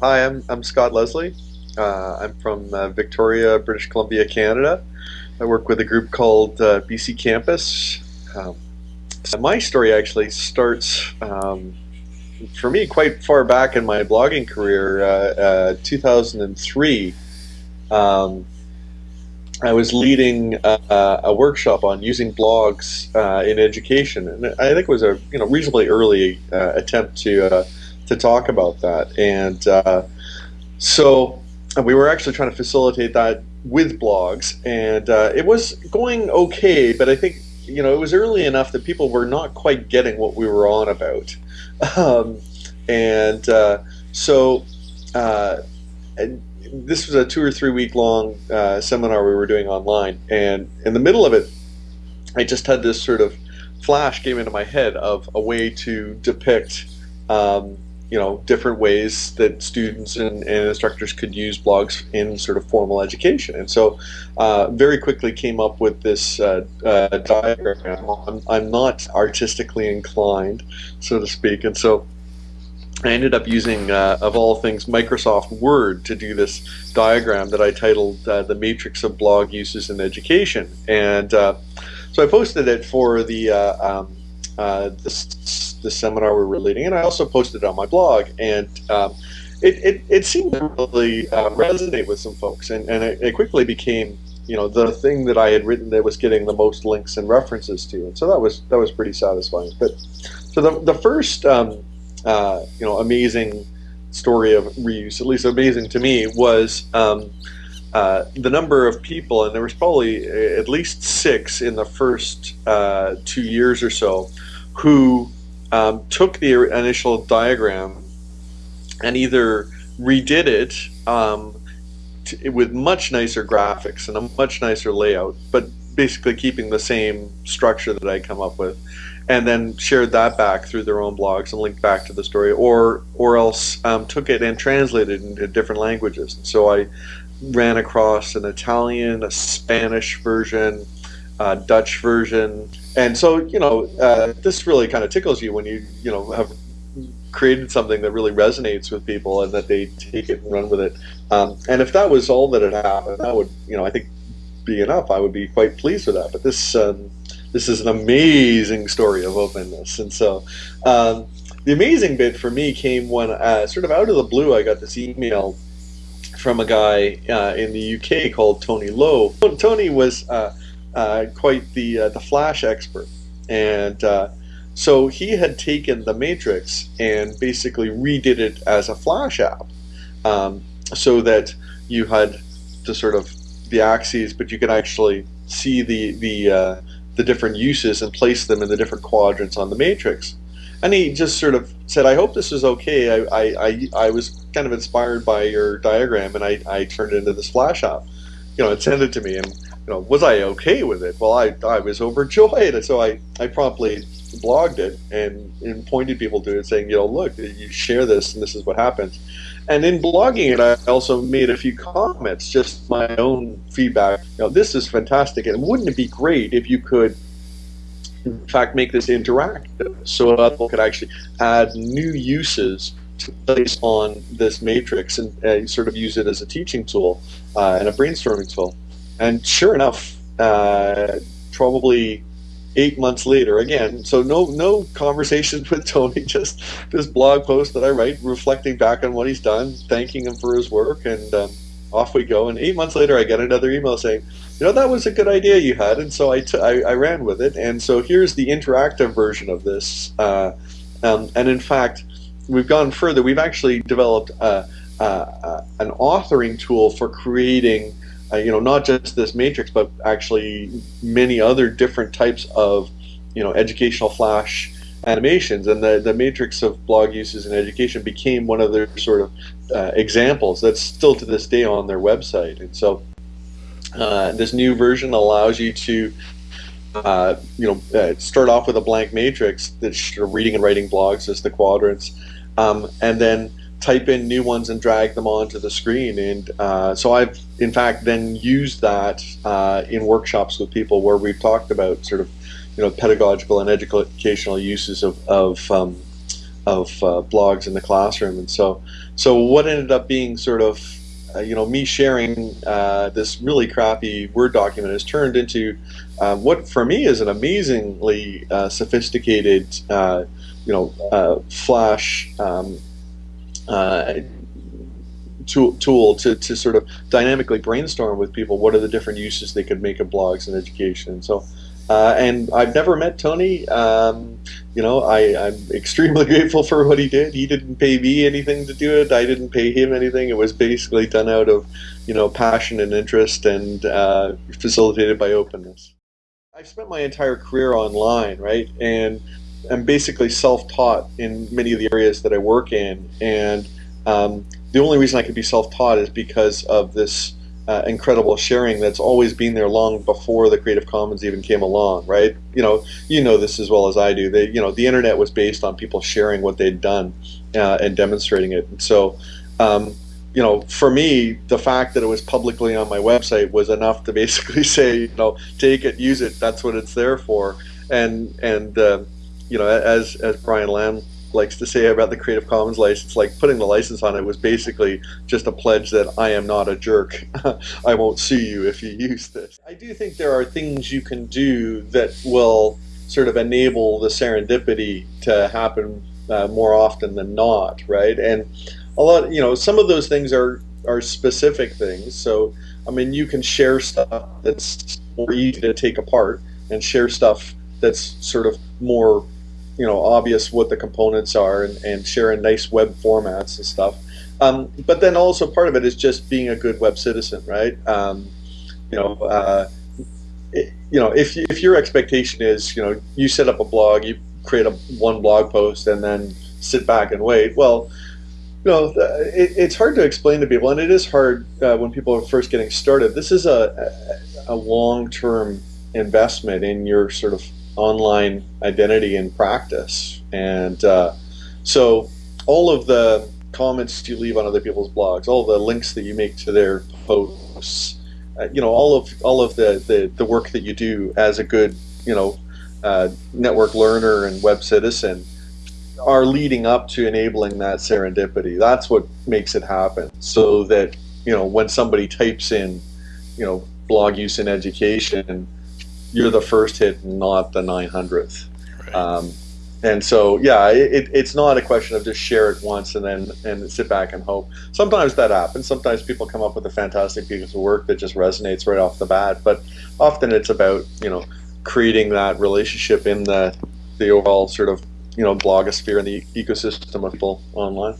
hi, I'm, I'm Scott Leslie. Uh, I'm from uh, Victoria, British Columbia, Canada. I work with a group called uh, BC Campus. Um, my story actually starts um, for me quite far back in my blogging career, uh, uh, 2003. Um, I was leading a, a, workshop on using blogs uh, in education, and I think it was a you know reasonably early uh, attempt to uh, to talk about that. And uh, so we were actually trying to facilitate that with blogs, and uh, it was going okay. But I think you know it was early enough that people were not quite getting what we were on about, um, and uh, so. And, this was a two or three week long uh, seminar we were doing online, and in the middle of it, I just had this sort of flash came into my head of a way to depict, um, you know, different ways that students and, and, instructors could use blogs in sort of formal education, and so uh, very quickly came up with this uh, uh diagram. I'm, I'm not artistically inclined, so to speak, and so I ended up using, uh, of all things, Microsoft Word to do this diagram that I titled uh, The Matrix of Blog Uses in Education. And uh, so I posted it for the, um, uh, this, the seminar we were leading, and I also posted it on my blog. And um, it, it, it, seemed to really uh, resonate with some folks, and, and it, it, quickly became you know the thing that I had written that was getting the most links and references to, and so that was that was pretty satisfying. But so the the first um, uh, you know amazing story of reuse, at least amazing to me, was um, uh, the number of people, and there was probably at least six in the first uh, two years or so, who um, took the initial diagram and either redid it um, with much nicer graphics and a much nicer layout, but basically keeping the same structure that I come up with, and then shared that back through their own blogs and linked back to the story, or or else um, took it and translated it into different languages. And so I ran across an Italian, a Spanish version, a Dutch version, and so you know uh, this really kind of tickles you when you you know have created something that really resonates with people and that they take it and run with it. Um, and if that was all that had happened, that would you know I think be enough. I would be quite pleased with that. But this um, this is an amazing story of openness. And so um, the amazing bit for me came when, uh, sort of out of the blue, I got this email from a guy uh, in the UK called Tony Lowe. Tony was uh, uh quite the uh, the Flash expert, and uh, so he had taken the Matrix and basically redid it as a Flash app, um, so that you had the sort of the axes, but you could actually see the the the different uses and place them in the different quadrants on the matrix. And he just sort of said, I hope this is okay. I, I, I, I was kind of inspired by your diagram and I, I turned it into this flash app. You know, it sent it to me and, you know, was I okay with it? Well, I, I was overjoyed. And so I, I promptly blogged it and, and pointed people to it saying, you know, look, you share this and this is what happens. And in blogging it, I also made a few comments, just my own feedback. You know, this is fantastic, and wouldn't it be great if you could, in fact, make this interactive so people could actually add new uses place on this matrix and uh, sort of use it as a teaching tool uh, and a brainstorming tool. And sure enough, uh, probably eight months later again so no no conversations with tony just this blog post that i write reflecting back on what he's done thanking him for his work and um, off we go. And eight months later i get another email saying you know that was a good idea you had. And so I, I, ran with it. And so here's the interactive version of this uh, um, and in fact we've gone further we've actually developed a, a, a, an authoring tool for creating uh, you know, not just this matrix, but actually many other different types of, you know, educational flash animations. And the, the matrix of blog uses in education became one of their sort of uh, examples that's still to this day on their website. And so uh, this new version allows you to uh, you know, uh, start off with a blank matrix that's reading and writing blogs as the quadrants, um, and then type in new ones and drag them onto the screen. And uh, so I've, in fact, then used that uh, in workshops with people where we've talked about sort of, you know, pedagogical and educational uses of, of um, of uh, blogs in the classroom, and so so what ended up being sort of uh, you know me sharing uh, this really crappy Word document has turned into uh, what for me is an amazingly sophisticated you know Flash. Um, tool, tool to, to sort of dynamically brainstorm with people what are the different uses they could make of blogs in education. So uh, and I've never met Tony. Um, you know, I, am extremely grateful for what he did. He didn't pay me anything to do it. I didn't pay him anything. It was basically done out of, you know, passion and interest and uh, facilitated by openness. I've spent my entire career online, right? And I'm basically self-taught in many of the areas that I work in. And um, the only reason I could be self-taught is because of this uh, incredible sharing that's always been there long before the Creative Commons even came along, right? You know, you know this as well as I do. They, you know, the internet was based on people sharing what they'd done uh, and demonstrating it. And so, um, you know, for me, the fact that it was publicly on my website was enough to basically say, you know, take it, use it. That's what it's there for. And and uh, you know, as as Brian Lamb likes to say about the Creative Commons license, like putting the license on it was basically just a pledge that I am not a jerk. I won't sue you if you use this. I do think there are things you can do that will sort of enable the serendipity to happen uh, more often than not, right? And a lot, you know, some of those things are are specific things. So, I mean, you can share stuff that's more easy to take apart and share stuff that's sort of more you know obvious what the components are and, and sharing nice web formats and stuff. Um, but then also part of it is just being a good web citizen, right? Um, you know, uh, it, you know, if if your expectation is, you know, you set up a blog, you create a one blog post, and then sit back and wait. Well, you know, it, it's hard to explain to people, and it is hard uh, when people are first getting started. This is a a long term investment in your sort of online identity in practice. And uh, so all of the comments you leave on other people's blogs, all the links that you make to their posts, uh, you know, all of all of the, the, the work that you do as a good, you know, uh, network learner and web citizen are leading up to enabling that serendipity. That's what makes it happen. So that, you know, when somebody types in, you know, blog use in education, you're the first hit, not the 900th. Right. Um, and so, yeah, it, it's not a question of just share it once and then and sit back and hope. Sometimes that happens. Sometimes people come up with a fantastic piece of work that just resonates right off the bat. But often it's about you know creating that relationship in the the overall sort of you know blogosphere and the ecosystem of people online.